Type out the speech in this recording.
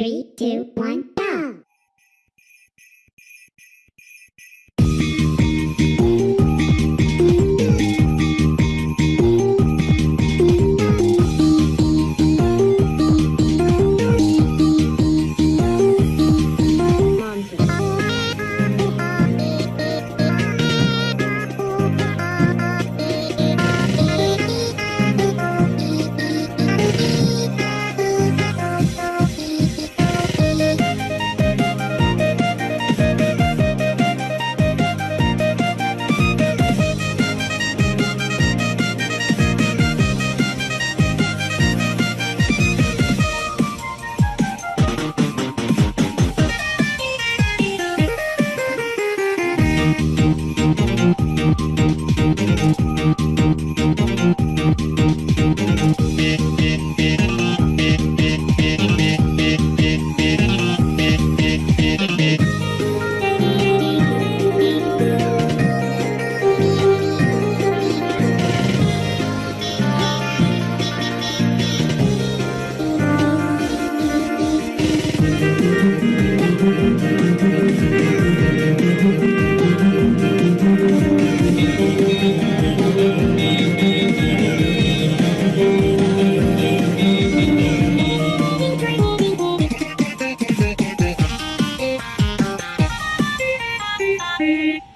Three, two, one. Bye.